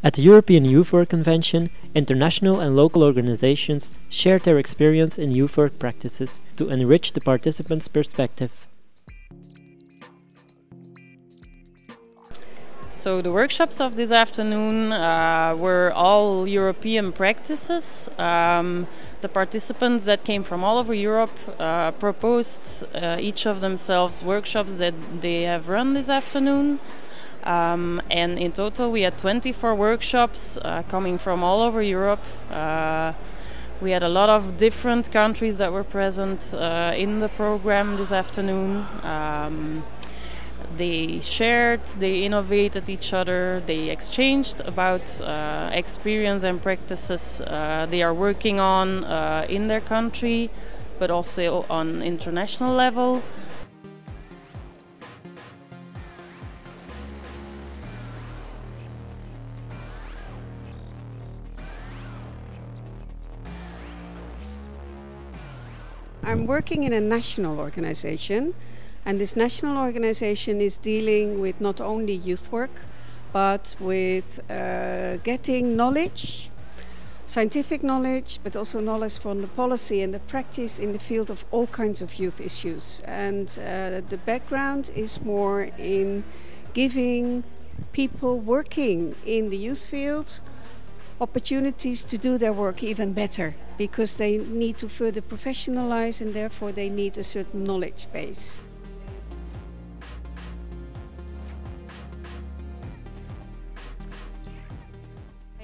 At the European Youth Work Convention, international and local organizations shared their experience in youth work practices to enrich the participants' perspective. So the workshops of this afternoon uh, were all European practices. Um, the participants that came from all over Europe uh, proposed uh, each of themselves workshops that they have run this afternoon. Um, and in total, we had 24 workshops uh, coming from all over Europe. Uh, we had a lot of different countries that were present uh, in the program this afternoon. Um, they shared, they innovated each other, they exchanged about uh, experience and practices uh, they are working on uh, in their country, but also on international level. I'm working in a national organization, and this national organization is dealing with not only youth work, but with uh, getting knowledge, scientific knowledge, but also knowledge from the policy and the practice in the field of all kinds of youth issues. And uh, the background is more in giving people working in the youth field opportunities to do their work even better because they need to further professionalize and therefore they need a certain knowledge base.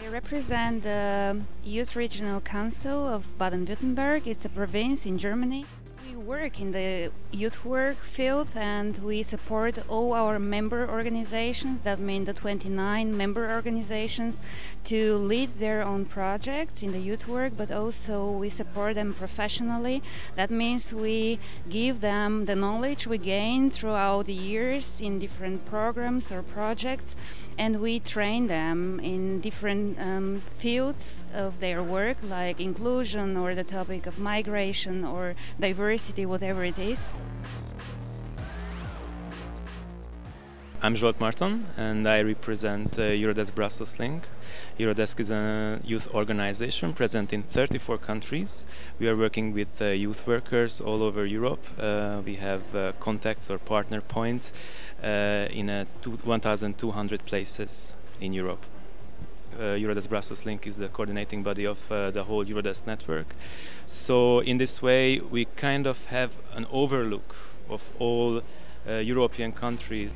I represent the Youth Regional Council of Baden-Württemberg. It's a province in Germany. Work in the youth work field and we support all our member organizations, that mean the 29 member organizations, to lead their own projects in the youth work, but also we support them professionally. That means we give them the knowledge we gain throughout the years in different programs or projects, and we train them in different um, fields of their work, like inclusion or the topic of migration or diversity, whatever it is. I'm Zsolt Martin and I represent uh, Eurodesk Brussels Link. Eurodesk is a youth organization present in 34 countries. We are working with uh, youth workers all over Europe. Uh, we have uh, contacts or partner points uh, in 1,200 places in Europe. Uh, Eurodesk Brussels Link is the coordinating body of uh, the whole Eurodesk network. So in this way we kind of have an overlook of all uh, European countries.